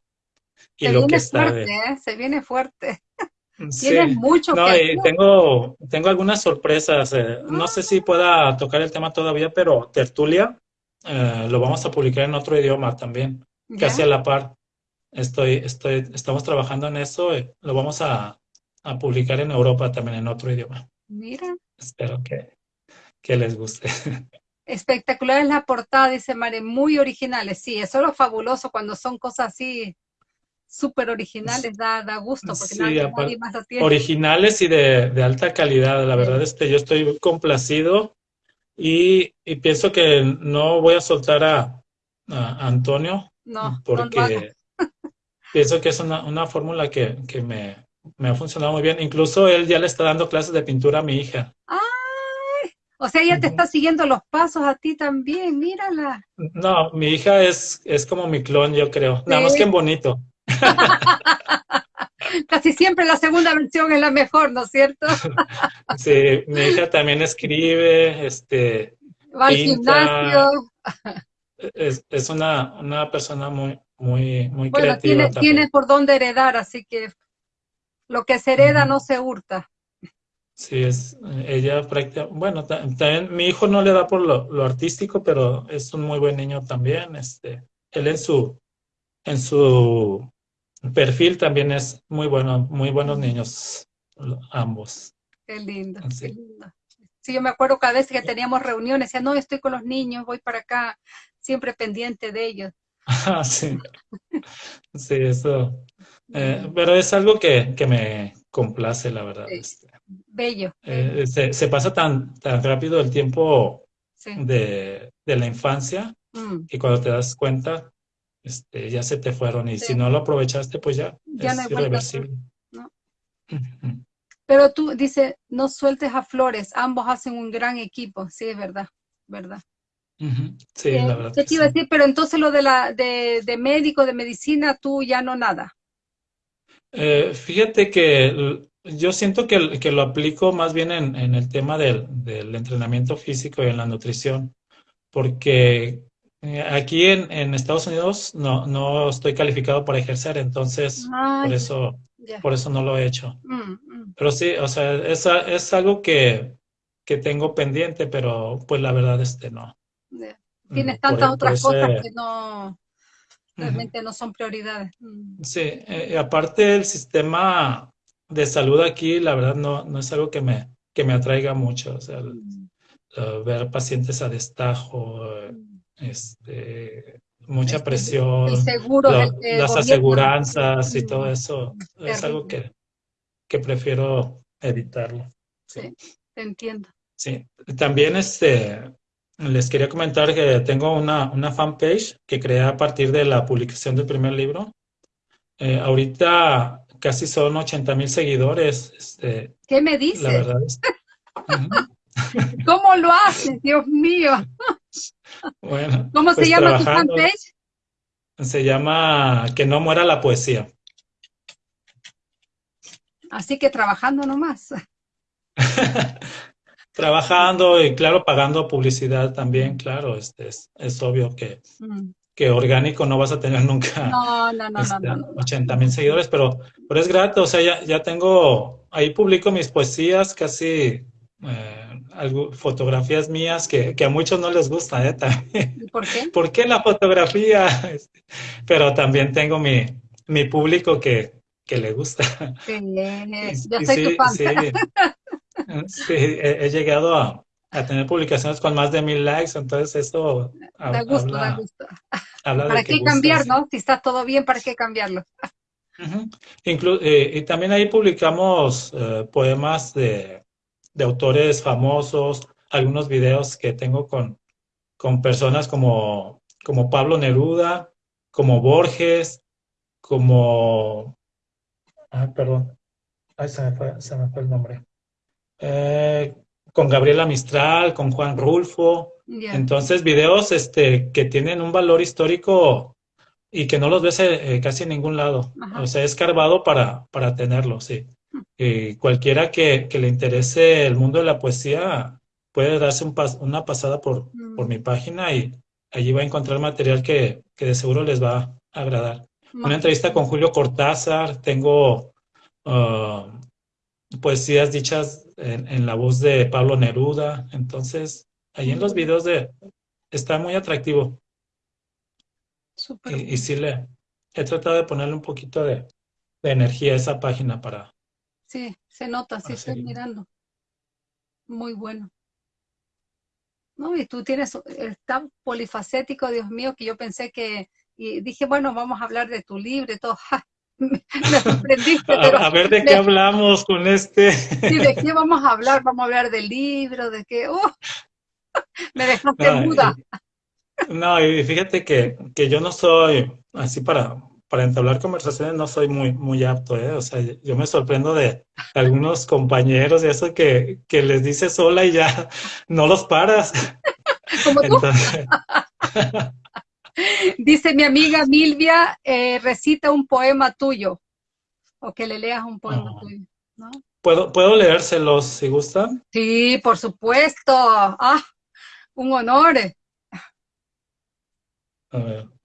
[SPEAKER 1] y se lo que está fuerte, ¿eh? se viene fuerte. Tienes mucho
[SPEAKER 2] no, y tengo, tengo algunas sorpresas. Eh, no sé si pueda tocar el tema todavía, pero Tertulia eh, lo vamos a publicar en otro idioma también, casi a la par. Estoy, estoy, estamos trabajando en eso. lo vamos a, a, publicar en Europa también en otro idioma.
[SPEAKER 1] Mira.
[SPEAKER 2] Espero que, que les guste.
[SPEAKER 1] Espectacular es la portada, dice Mare, muy originales. Sí, eso es lo fabuloso cuando son cosas así súper originales, da, da gusto, porque nadie, más lo tiene.
[SPEAKER 2] Originales y de, de alta calidad, la verdad es que yo estoy complacido y, y, pienso que no voy a soltar a, a Antonio,
[SPEAKER 1] no,
[SPEAKER 2] porque pienso que es una, una fórmula que, que me, me, ha funcionado muy bien. Incluso él ya le está dando clases de pintura a mi hija.
[SPEAKER 1] ¡Ay! O sea, ella te está siguiendo los pasos a ti también, mírala.
[SPEAKER 2] No, mi hija es, es como mi clon, yo creo. Nada más que en bonito.
[SPEAKER 1] Casi siempre la segunda versión es la mejor, ¿no es cierto?
[SPEAKER 2] sí, mi hija también escribe, este...
[SPEAKER 1] Va al gimnasio.
[SPEAKER 2] Es, es una, una, persona muy, muy, muy creativa.
[SPEAKER 1] Tiene, tiene por dónde heredar, así que lo que se hereda no se hurta.
[SPEAKER 2] Sí, es, ella prácticamente, bueno, también mi hijo no le da por lo, lo, artístico, pero es un muy buen niño también. Este, él en su, en su perfil también es muy bueno, muy buenos niños, ambos.
[SPEAKER 1] Qué lindo, qué lindo. Sí, yo me acuerdo cada vez que teníamos reuniones, decía, no, estoy con los niños, voy para acá, siempre pendiente de ellos.
[SPEAKER 2] Ah, sí. Sí, eso. Eh, pero es algo que, que, me complace, la verdad. Este.
[SPEAKER 1] Bello.
[SPEAKER 2] Eh, se, pasa tan, tan rápido el tiempo de, de, la infancia mm. y cuando te das cuenta, este, ya se te fueron y si no lo aprovechaste, pues ya, es irreversible.
[SPEAKER 1] Pero tú dice, no sueltes a Flores, ambos hacen un gran equipo, sí, es verdad, verdad.
[SPEAKER 2] Sí, la eh, verdad.
[SPEAKER 1] te iba a decir, pero entonces lo de la de, de, médico, de medicina, tú ya no nada.
[SPEAKER 2] Eh, fíjate que yo siento que, que, lo aplico más bien en, en el tema del, del, entrenamiento físico y en la nutrición, porque aquí en, en, Estados Unidos no, no estoy calificado para ejercer, entonces por eso por eso no lo he hecho. Mm, mm. Pero sí, o sea, es, es algo que, que, tengo pendiente, pero pues la verdad este no.
[SPEAKER 1] Tienes tantas otras cosas que no realmente no son prioridades. Mm.
[SPEAKER 2] Sí, eh, aparte el sistema de salud aquí, la verdad no, no es algo que me, que me atraiga mucho. O sea, ver pacientes a destajo, este, mucha presión, las aseguranzas y todo eso, es algo que, que prefiero evitarlo.
[SPEAKER 1] Sí. te entiendo.
[SPEAKER 2] Sí, también este, les quería comentar que tengo una, una fanpage que creé a partir de la publicación del primer libro. Eh, ahorita casi son 80 mil seguidores. Este,
[SPEAKER 1] ¿Qué me dices?
[SPEAKER 2] La verdad
[SPEAKER 1] ¿Cómo lo haces, Dios mío?
[SPEAKER 2] Bueno,
[SPEAKER 1] ¿Cómo se
[SPEAKER 2] pues
[SPEAKER 1] llama tu fanpage?
[SPEAKER 2] Se llama Que no muera la poesía.
[SPEAKER 1] Así que trabajando nomás.
[SPEAKER 2] Trabajando y claro, pagando publicidad también, claro, este es, es obvio que,
[SPEAKER 1] Mm.
[SPEAKER 2] que orgánico no vas a tener nunca
[SPEAKER 1] No, no, no,
[SPEAKER 2] este,
[SPEAKER 1] no, no, no.
[SPEAKER 2] 80 mil seguidores, pero, pero es grato, o sea, ya, ya tengo, ahí publico mis poesías, casi eh, algo- fotografías mías que, que a muchos no les gusta, ¿eh? También.
[SPEAKER 1] ¿Y por qué?
[SPEAKER 2] ¿Por qué la fotografía? Este, Pero también tengo mi, mi público que, que le gusta.
[SPEAKER 1] Sí, yo soy tu
[SPEAKER 2] sí,
[SPEAKER 1] fan.
[SPEAKER 2] sí, sí, he, he llegado a, a tener publicaciones con más de mil likes, entonces eso ha-
[SPEAKER 1] Da gusto, da gusto.
[SPEAKER 2] habla de
[SPEAKER 1] ¿Para
[SPEAKER 2] que
[SPEAKER 1] qué
[SPEAKER 2] gusta,
[SPEAKER 1] cambiar, no? Si está todo bien, ¿para qué cambiarlo?
[SPEAKER 2] Inclu- eh, y también ahí publicamos eh, poemas de, de autores famosos, algunos videos que tengo con, con personas como, como Pablo Neruda, como Borges, como... Ay, perdón. Ay, se me fue, se me fue el nombre. Eh, con Gabriela Mistral, con Juan Rulfo. Entonces, videos este, que tienen un valor histórico y que no los ves eh, casi en ningún lado.
[SPEAKER 1] Ajá.
[SPEAKER 2] O sea, es escarbado para, para tenerlo, sí. Y cualquiera que, que le interese el mundo de la poesía puede darse un pas- una pasada por,
[SPEAKER 1] Mm.
[SPEAKER 2] por mi página y allí va a encontrar material que, que de seguro les va a agradar. Una entrevista con Julio Cortázar, tengo ah, poesías dichas en, en la voz de Pablo Neruda, entonces ahí en los videos de está muy atractivo. Y, sí le he tratado de ponerle un poquito de, de energía a esa página para
[SPEAKER 1] Sí, se nota, sí estoy mirando. Muy bueno. No, y tú tienes, es tan polifacético, Dios mío, que yo pensé que, y dije, bueno, vamos a hablar de tu libro y todo. ¡Ja! Me, me sorprendiste,
[SPEAKER 2] A,
[SPEAKER 1] pero
[SPEAKER 2] a ver de
[SPEAKER 1] me-
[SPEAKER 2] qué hablamos con este.
[SPEAKER 1] sí, ¿de qué vamos a hablar? Vamos a hablar del libro, de qué, ¡uh! me dejaste
[SPEAKER 2] No,
[SPEAKER 1] muda.
[SPEAKER 2] y- no, y fíjate que, que yo no soy así para, para entablar conversaciones, no soy muy, muy apto, ¿eh? O sea, yo me sorprendo de algunos compañeros y eso que, que les dices hola y ya no los paras.
[SPEAKER 1] Como tú,
[SPEAKER 2] Entonces,
[SPEAKER 1] dice mi amiga Milvia, eh, recita un poema tuyo, o que le leas un poema
[SPEAKER 2] Ah.
[SPEAKER 1] tuyo, ¿no?
[SPEAKER 2] ¿puedo, puedo leérselos si gustan?
[SPEAKER 1] Sí, por supuesto. Ah, un honor.
[SPEAKER 2] A ver.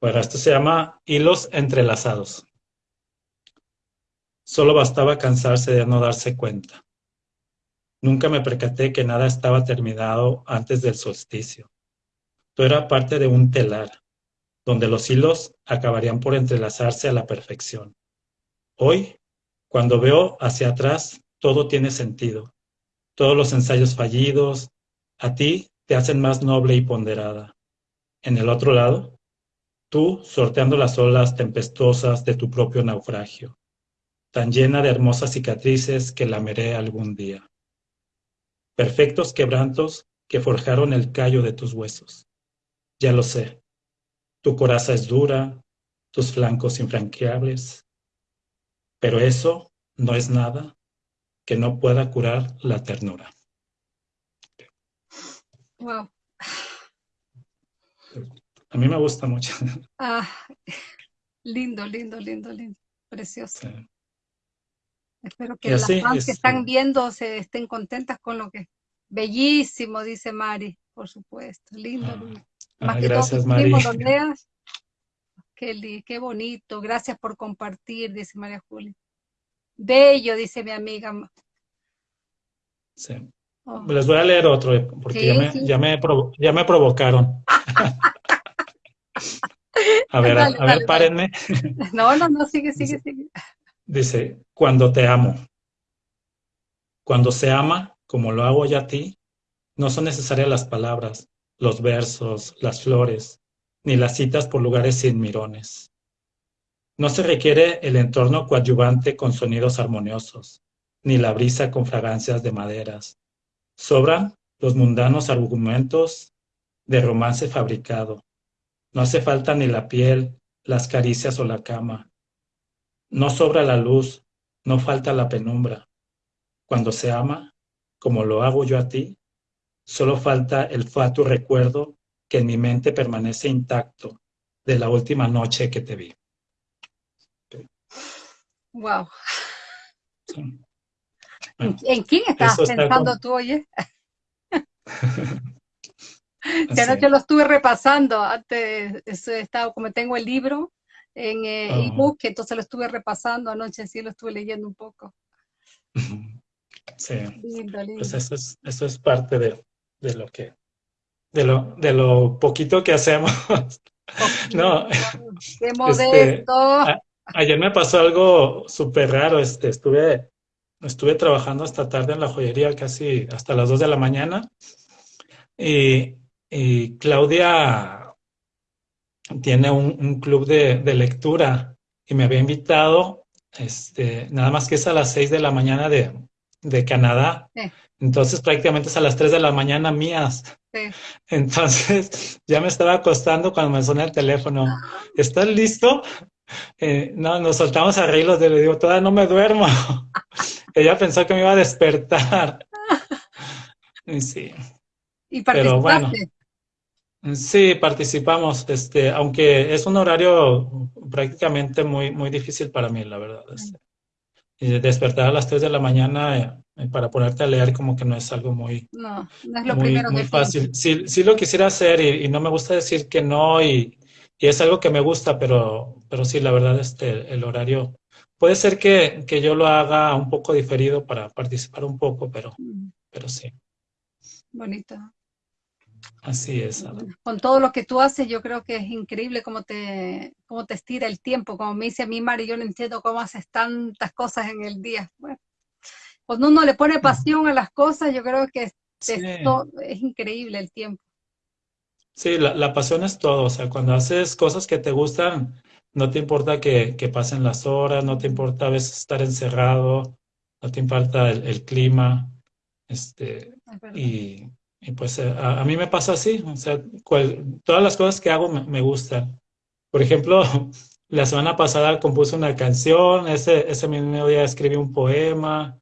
[SPEAKER 2] Bueno, esto se llama hilos entrelazados. Solo bastaba cansarse de no darse cuenta. Nunca me percaté que nada estaba terminado antes del solsticio. Todo era parte de un telar, donde los hilos acabarían por entrelazarse a la perfección. Hoy, cuando veo hacia atrás, todo tiene sentido. Todos los ensayos fallidos, a ti te hacen más noble y ponderada. En el otro lado, tú sorteando las olas tempestuosas de tu propio naufragio, tan llena de hermosas cicatrices que lameré algún día. Perfectos quebrantos que forjaron el callo de tus huesos. Ya lo sé, tu coraza es dura, tus flancos infranqueables, pero eso no es nada que no pueda curar la ternura.
[SPEAKER 1] Wow.
[SPEAKER 2] A mí me gusta mucho.
[SPEAKER 1] Ah, lindo, lindo, lindo, lindo. Precioso.
[SPEAKER 2] Sí.
[SPEAKER 1] Espero que las fans que
[SPEAKER 2] este-
[SPEAKER 1] están viendo se estén contentas con lo que. Bellísimo, dice Mari, por supuesto. Lindo,
[SPEAKER 2] Ah,
[SPEAKER 1] lindo.
[SPEAKER 2] ah,
[SPEAKER 1] Más que todo
[SPEAKER 2] gracias,
[SPEAKER 1] tus
[SPEAKER 2] Mari.
[SPEAKER 1] leas. Qué, bonito. Gracias por compartir, dice María Julia. Bello, dice mi amiga.
[SPEAKER 2] Sí.
[SPEAKER 1] Oh,
[SPEAKER 2] Les voy a leer otro, eh, porque
[SPEAKER 1] Sí,
[SPEAKER 2] ya, me,
[SPEAKER 1] sí.
[SPEAKER 2] ya, me provo- ya me provocaron. A ver, a-
[SPEAKER 1] Dale,
[SPEAKER 2] a, ver,
[SPEAKER 1] dale,
[SPEAKER 2] párenme.
[SPEAKER 1] No, no, no, sigue, sigue, sigue.
[SPEAKER 2] Dice, cuando te amo. Cuando se ama, como lo hago ya a ti, no son necesarias las palabras, los versos, las flores, ni las citas por lugares sin mirones. No se requiere el entorno coadyuvante con sonidos armoniosos, ni la brisa con fragancias de maderas. Sobran los mundanos argumentos de romance fabricado. No hace falta ni la piel, las caricias o la cama. No sobra la luz, no falta la penumbra. Cuando se ama, como lo hago yo a ti, solo falta el fatuo recuerdo que en mi mente permanece intacto de la última noche que te vi.
[SPEAKER 1] Wow. ¿En quién estás pensando tú, oye? Ya anoche lo estuve repasando, antes estaba, como tengo el libro en eh, oh. ebook, entonces lo estuve repasando anoche, sí lo estuve leyendo un poco.
[SPEAKER 2] Sí, pues eso es, eso es parte de, de lo que, de lo, de lo poquito que hacemos. no,
[SPEAKER 1] qué este, modesto.
[SPEAKER 2] ayer me pasó algo súper raro, este, estuve, estuve trabajando hasta tarde en la joyería, casi hasta las 2 de la mañana, y, y Claudia tiene un, club de, de, lectura y me había invitado, este, nada más que es a las 6 de la mañana de, de Canadá. Entonces prácticamente es a las 3 de la mañana mías. Entonces ya me estaba acostando cuando me sonó el teléfono. ¿Estás listo? Eh, no, nos soltamos a reír los de le digo, todavía no me duermo. Ella pensó que me iba a despertar. sí.
[SPEAKER 1] ¿Y Pero bueno,
[SPEAKER 2] Sí, participamos, este, aunque es un horario prácticamente muy, muy difícil para mí, la verdad. Este. y despertar a las 3 de la mañana eh, para ponerte a leer como que no es algo muy,
[SPEAKER 1] no, no es lo muy, primero
[SPEAKER 2] muy fácil. Sí, sí lo quisiera hacer y, no me gusta decir que no y, y, es algo que me gusta, pero, pero sí, la verdad, este, el horario puede ser que, que yo lo haga un poco diferido para participar un poco, pero, mm. pero sí.
[SPEAKER 1] Bonito.
[SPEAKER 2] Así es.
[SPEAKER 1] Con todo lo que tú haces, yo creo que es increíble cómo te, cómo te estira el tiempo. Como me dice a mí, Mari, yo no entiendo cómo haces tantas cosas en el día. Bueno, cuando uno le pone pasión a las cosas, yo creo que es, es increíble el tiempo.
[SPEAKER 2] Sí, la, la, pasión es todo. O sea, cuando haces cosas que te gustan, no te importa que, que pasen las horas, no te importa a veces estar encerrado, no te importa el, el clima. Este, y y pues eh, a, mí me pasa así, o sea, todas las cosas que hago me, gustan. Por ejemplo, la semana pasada compuse una canción, ese, ese mismo día escribí un poema,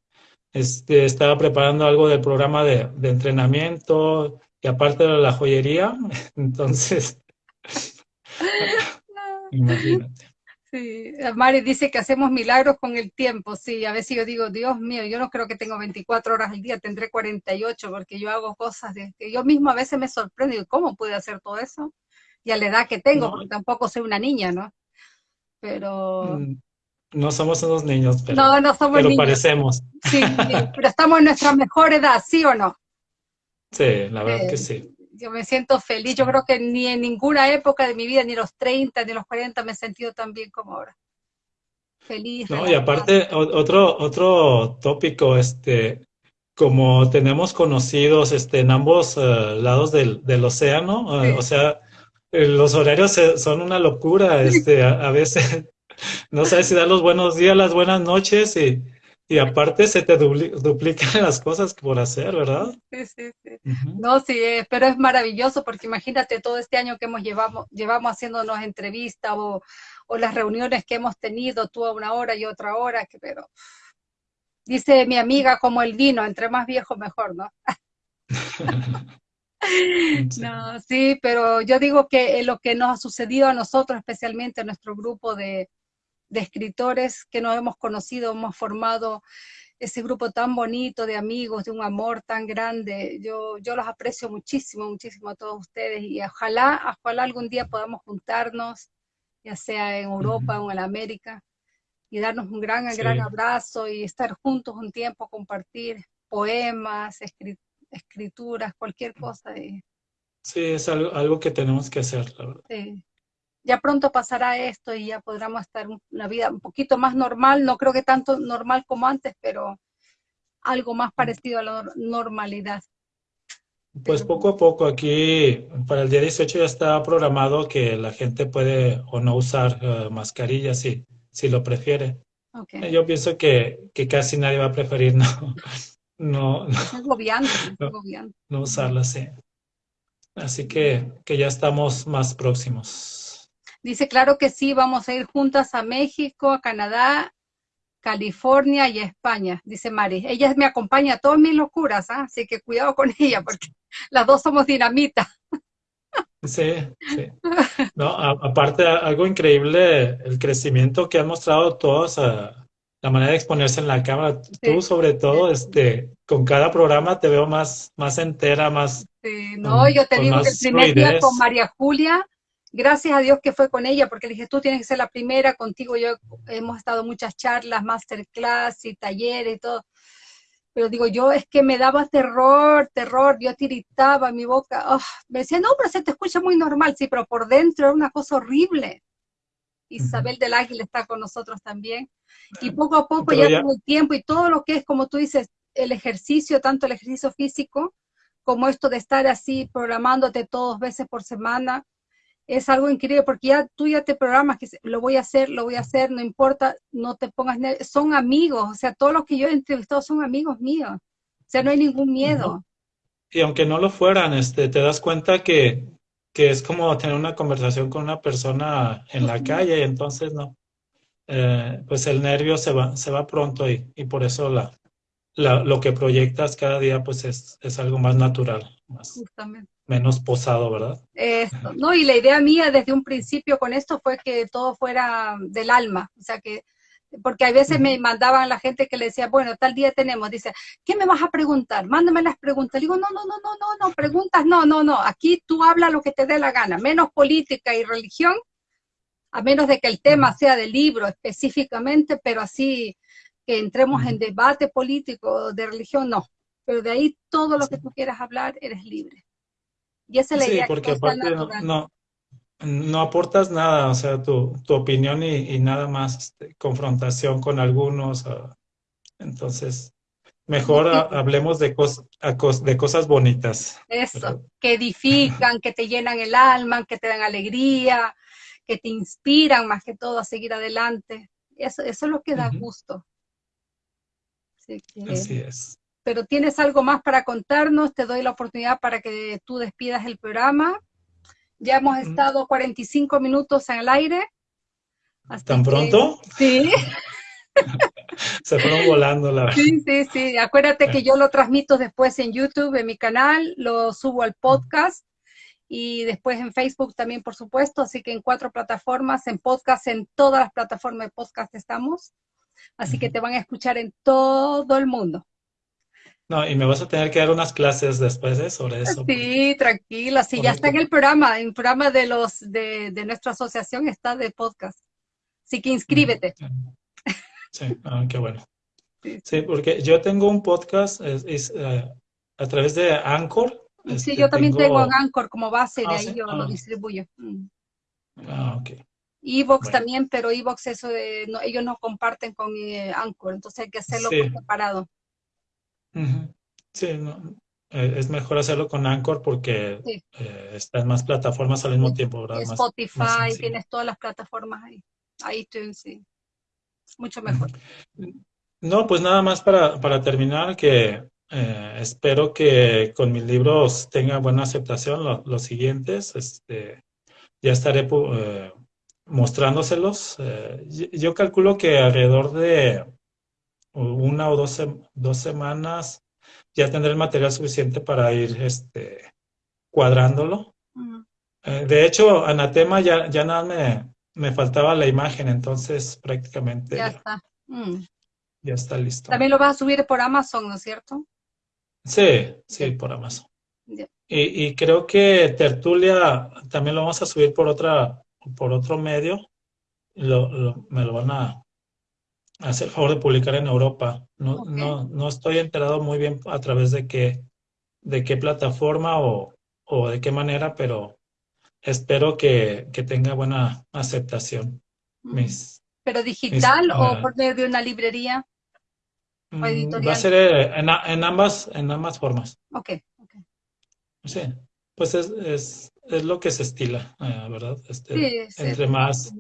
[SPEAKER 2] este, estaba preparando algo del programa de, de entrenamiento y aparte de la joyería, entonces,
[SPEAKER 1] imagínate. Sí, Mari dice que hacemos milagros con el tiempo, sí, a veces yo digo, Dios mío, yo no creo que tengo 24 horas al día, tendré 48 porque yo hago cosas de, que yo mismo a veces me sorprendo, ¿cómo pude hacer todo eso? Y a la edad que tengo, porque tampoco soy una niña, ¿no? Pero... Mm,
[SPEAKER 2] no somos unos niños, pero, no, no somos pero parecemos.
[SPEAKER 1] Sí, pero estamos en nuestra mejor edad, ¿sí o no?
[SPEAKER 2] Sí, la verdad que sí
[SPEAKER 1] yo me siento feliz. Yo creo que ni en ninguna época de mi vida, ni los 30, ni los 40, me he sentido tan bien como ahora. Feliz.
[SPEAKER 2] No, y aparte, otro, otro tópico, este, como tenemos conocidos este, en ambos eh, lados del, del océano, eh, o sea, eh, los horarios son una locura, este, a, a veces no sabes si dar los buenos días, las buenas noches y y aparte se te duplican las cosas por hacer, ¿verdad?
[SPEAKER 1] Sí, sí, sí. No, sí, eh, pero es maravilloso porque imagínate todo este año que hemos llevamos, llevamos haciéndonos entrevistas o, o las reuniones que hemos tenido, tú a una hora y otra hora, que, pero dice mi amiga como el vino, entre más viejo mejor, ¿no? no, sí, pero yo digo que lo que nos ha sucedido a nosotros, especialmente a nuestro grupo de, de escritores que nos hemos conocido, hemos formado ese grupo tan bonito de amigos, de un amor tan grande. Yo, yo los aprecio muchísimo, muchísimo a todos ustedes y ojalá, ojalá algún día podamos juntarnos, ya sea en Europa o en América, y darnos un gran, gran abrazo y estar juntos un tiempo, compartir poemas, escrituras, cualquier cosa.
[SPEAKER 2] Sí, es algo, algo que tenemos que hacer, la verdad.
[SPEAKER 1] Sí ya pronto pasará esto y ya podremos estar una vida un poquito más normal, no creo que tanto normal como antes, pero algo más parecido a la normalidad.
[SPEAKER 2] Pues poco a poco, aquí para el día 18 ya está programado que la gente puede o no usar uh, mascarillas si, si lo prefiere. Okay. Yo pienso que, que, casi nadie va a preferir no, no, no, no usarla, sí. Así que, que ya estamos más próximos.
[SPEAKER 1] Dice, claro que sí, vamos a ir juntas a México, a Canadá California y España, dice Mari. Ella me acompaña a todas mis locuras, ¿ah? así que cuidado con ella, porque las dos somos dinamita.
[SPEAKER 2] Sí, sí. No, aparte, algo increíble, el crecimiento que han mostrado todos, la manera de exponerse en la cámara. Tú, sobre todo, este, con cada programa te veo más, más entera, más.
[SPEAKER 1] Sí, no, yo te digo que el primer día con María Julia, gracias a Dios que fue con ella, porque le dije, tú tienes que ser la primera, contigo yo hemos estado muchas charlas, masterclass y talleres y todo. Pero digo, yo es que me daba terror, terror, yo tiritaba mi boca. Oh, me decía, no, pero se te escucha muy normal, sí, pero por dentro era una cosa horrible. Isabel del Águila está con nosotros también. Y poco a poco ya, ya el tiempo y todo lo que es, como tú dices, el ejercicio, tanto el ejercicio físico como esto de estar así programándote todos veces por semana, es algo increíble porque ya tú ya te programas que lo voy a hacer, lo voy a hacer, no importa, no te pongas son amigos, o sea, todos los que yo he entrevistado son amigos míos, o sea, no hay ningún miedo.
[SPEAKER 2] Y aunque no lo fueran, este, te das cuenta que, que es como tener una conversación con una persona en la calle y entonces no, eh, pues el nervio se va, se va pronto y, y por eso la, la, lo que proyectas cada día pues es, es algo más natural, más, Justamente menos posado, ¿verdad?
[SPEAKER 1] Esto, no, y la idea mía desde un principio con esto fue que todo fuera del alma, o sea que, porque a veces me mandaban la gente que le decía, bueno, tal día tenemos, dice, ¿qué me vas a preguntar? Mándame las preguntas. digo, no, no, no, no, no, no, preguntas, no, no, no, aquí tú habla lo que te dé la gana, menos política y religión, a menos de que el tema sea del libro específicamente, pero así que entremos en debate político de religión, no. Pero de ahí todo lo que tú quieras hablar, eres libre. Y esa es la
[SPEAKER 2] sí, porque aparte no, no, aportas nada, o sea, tu, tu opinión y, nada más este, confrontación con algunos. entonces, mejor hablemos de, de cosas bonitas.
[SPEAKER 1] Eso, que edifican, que te llenan el alma, que te dan alegría, que te inspiran más que todo a seguir adelante. Eso, eso es lo que da gusto.
[SPEAKER 2] Así es
[SPEAKER 1] pero tienes algo más para contarnos, te doy la oportunidad para que tú despidas el programa. Ya hemos estado 45 minutos en el aire.
[SPEAKER 2] ¿Tan pronto?
[SPEAKER 1] Sí.
[SPEAKER 2] Se fueron volando la
[SPEAKER 1] verdad. Sí, sí, sí. Acuérdate que yo lo transmito después en YouTube, en mi canal, lo subo al podcast y después en Facebook también, por supuesto. Así que en cuatro plataformas, en podcast, en todas las plataformas de podcast estamos. Así que te van a escuchar en todo el mundo.
[SPEAKER 2] No, y me vas a tener que dar unas clases después ¿eh? sobre eso.
[SPEAKER 1] Sí, tranquila, sí, ya está en el programa, en el programa de los de, nuestra asociación está de podcast. Así que inscríbete.
[SPEAKER 2] Sí, ah, qué bueno. Sí. porque yo tengo un podcast es, eh, a través de Anchor.
[SPEAKER 1] Sí, este, yo también tengo, Anchor como base, de ah, ahí yo lo ah. distribuyo. Mm.
[SPEAKER 2] Ah, ok.
[SPEAKER 1] Evox también, pero Evox eso no, ellos no comparten con eh, Anchor, entonces hay que hacerlo por separado.
[SPEAKER 2] Sí, eh, es mejor hacerlo con Anchor porque eh, está en más plataformas al mismo tiempo, ¿verdad?
[SPEAKER 1] Spotify, tienes todas las plataformas ahí. iTunes, sí. Mucho mejor.
[SPEAKER 2] No, pues nada más para, para terminar, que eh, espero que con mis libros tenga buena aceptación los siguientes. Este, ya estaré mostrándoselos. yo calculo que alrededor de una o dos, dos semanas ya tendré el material suficiente para ir este, cuadrándolo. Eh, de hecho, Anatema ya, ya nada me, me faltaba la imagen, entonces prácticamente
[SPEAKER 1] ya, está. Mm.
[SPEAKER 2] Ya está listo.
[SPEAKER 1] También lo vas a subir por Amazon, ¿no es cierto?
[SPEAKER 2] Sí, sí, por Amazon. Y, y, creo que Tertulia también lo vamos a subir por otra, por otro medio. Lo, me lo van a, hacer el favor de publicar en Europa. No, no, no estoy enterado muy bien a través de qué, de qué plataforma o, o de qué manera, pero espero que, que tenga buena aceptación. Mis,
[SPEAKER 1] ¿Pero digital o por medio de una librería?
[SPEAKER 2] ¿O editorial? Mm, va a ser eh, en, en, ambas, en ambas formas.
[SPEAKER 1] Ok, ok.
[SPEAKER 2] Sí, pues es, es, es lo que se estila, eh, ¿verdad? Este, sí, entre más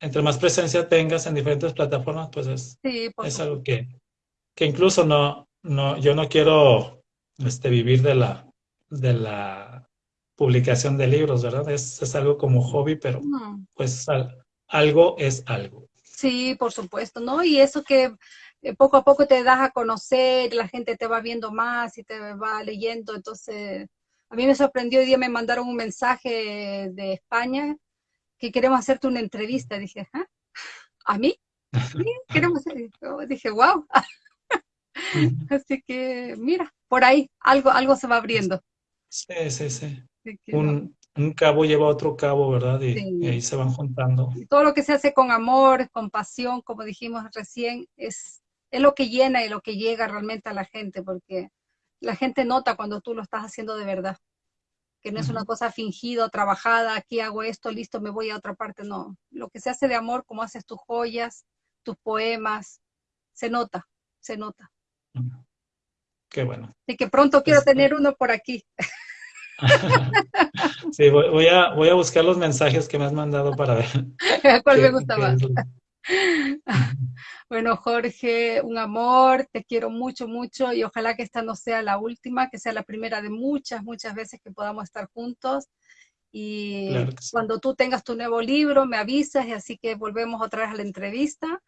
[SPEAKER 2] entre más presencia tengas en diferentes plataformas, pues es, es algo que, que incluso no, no, yo no quiero este, vivir de la, de la publicación de libros, ¿verdad? Es, es algo como hobby, pero pues algo es algo.
[SPEAKER 1] Sí, por supuesto, ¿no? Y eso que eh, poco a poco te das a conocer, la gente te va viendo más y te va leyendo, entonces a mí me sorprendió, hoy día me mandaron un mensaje de España que queremos hacerte una entrevista, dije, ¿Ah? ¿a mí? Sí, queremos hacer, dije, wow. Así que, mira, por ahí algo, algo se va abriendo.
[SPEAKER 2] Sí, sí, sí. Un, un, cabo lleva otro cabo, ¿verdad? Y, ahí se van juntando.
[SPEAKER 1] todo lo que se hace con amor, con pasión, como dijimos recién, es, es lo que llena y lo que llega realmente a la gente, porque la gente nota cuando tú lo estás haciendo de verdad. Que no es una cosa fingida, trabajada, aquí hago esto, listo, me voy a otra parte, no. Lo que se hace de amor, como haces tus joyas, tus poemas, se nota, se nota.
[SPEAKER 2] Qué bueno.
[SPEAKER 1] Y que pronto quiero este tener uno por aquí.
[SPEAKER 2] sí, voy, a, voy a buscar los mensajes que me has mandado para ver.
[SPEAKER 1] ¿Cuál me gusta más? bueno, Jorge, un amor, te quiero mucho, mucho y ojalá que esta no sea la última, que sea la primera de muchas, muchas veces que podamos estar juntos. Y cuando tú tengas tu nuevo libro, me avisas y así que volvemos otra vez a la entrevista.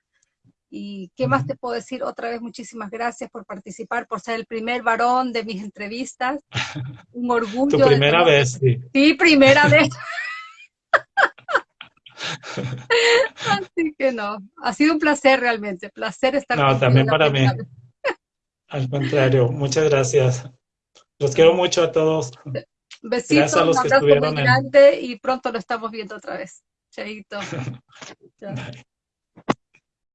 [SPEAKER 1] ¿Y qué más te puedo decir? Otra vez muchísimas gracias por participar, por ser el primer varón de mis entrevistas. Un orgullo.
[SPEAKER 2] Tu primera vez, sí.
[SPEAKER 1] Sí, primera vez. Así que no, ha sido un placer realmente, placer estar
[SPEAKER 2] No, también para mí. Al contrario, muchas gracias. Los quiero mucho a todos.
[SPEAKER 1] Besitos, a los que estuvieron grande y pronto lo estamos viendo otra vez. Chaito.